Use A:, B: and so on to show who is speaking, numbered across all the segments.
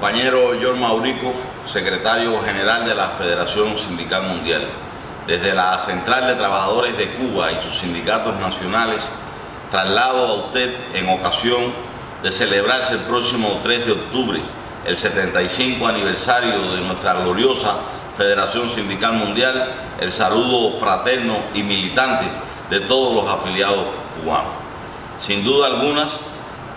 A: Maurikov, secretario general de la Federación Sindical Mundial. Desde la Central de Trabajadores de Cuba y sus sindicatos nacionales, traslado a usted en ocasión de celebrarse el próximo 3 de octubre el 75 aniversario de nuestra gloriosa Federación Sindical Mundial, el saludo fraterno y militante de todos los afiliados cubanos. Sin duda algunas,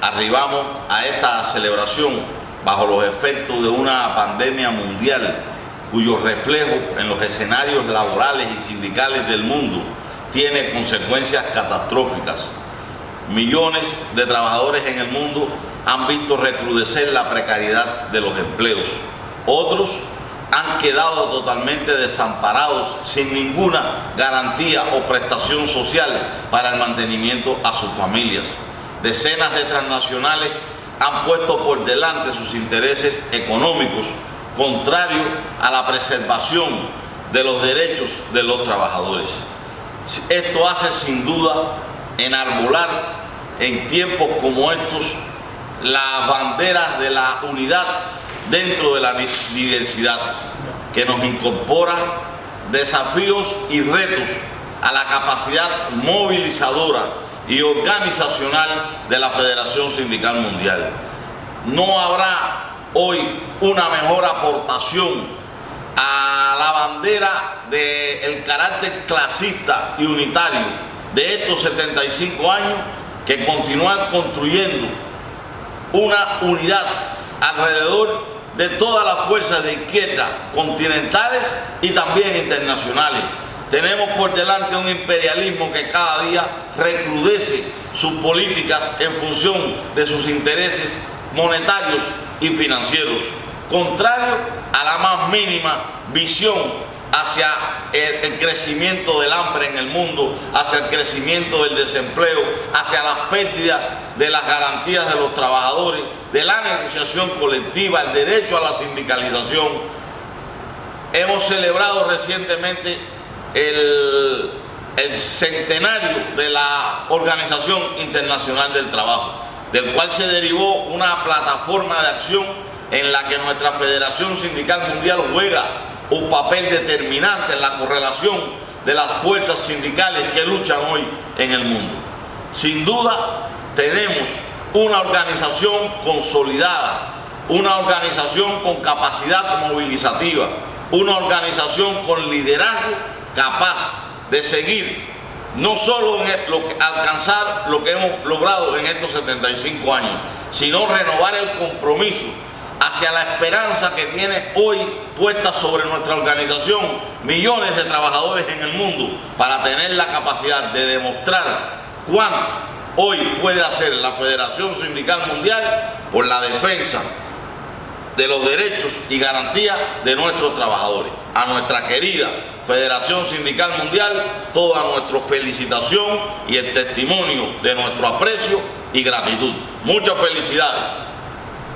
A: arribamos a esta celebración bajo los efectos de una pandemia mundial cuyo reflejo en los escenarios laborales y sindicales del mundo tiene consecuencias catastróficas. Millones de trabajadores en el mundo han visto recrudecer la precariedad de los empleos. Otros han quedado totalmente desamparados sin ninguna garantía o prestación social para el mantenimiento a sus familias. Decenas de transnacionales han puesto por delante sus intereses económicos, contrario a la preservación de los derechos de los trabajadores. Esto hace sin duda enarbolar en tiempos como estos las banderas de la unidad dentro de la diversidad, que nos incorpora desafíos y retos a la capacidad movilizadora y organizacional de la Federación Sindical Mundial. No habrá hoy una mejor aportación a la bandera del carácter clasista y unitario de estos 75 años que continuar construyendo una unidad alrededor de todas las fuerzas de izquierda continentales y también internacionales tenemos por delante un imperialismo que cada día recrudece sus políticas en función de sus intereses monetarios y financieros, contrario a la más mínima visión hacia el, crecimiento del hambre en el mundo, hacia el crecimiento del desempleo, hacia las pérdidas de las garantías de los trabajadores, de la negociación colectiva, el derecho a la sindicalización. Hemos celebrado recientemente el, centenario de la Organización Internacional del Trabajo, del cual se derivó una plataforma de acción en la que nuestra Federación Sindical Mundial juega un papel determinante en la correlación de las fuerzas sindicales que luchan hoy en el mundo. Sin duda tenemos una organización consolidada, una organización con capacidad movilizativa, una organización con liderazgo capaz de seguir no solo en alcanzar lo que hemos logrado en estos 75 años, sino renovar el compromiso hacia la esperanza que tiene hoy puesta sobre nuestra organización millones de trabajadores en el mundo para tener la capacidad de demostrar cuánto hoy puede hacer la Federación Sindical Mundial por la defensa de los derechos y garantías de nuestros trabajadores. A nuestra querida Federación Sindical Mundial, toda nuestra felicitación y el testimonio de nuestro aprecio y gratitud. Muchas felicidades.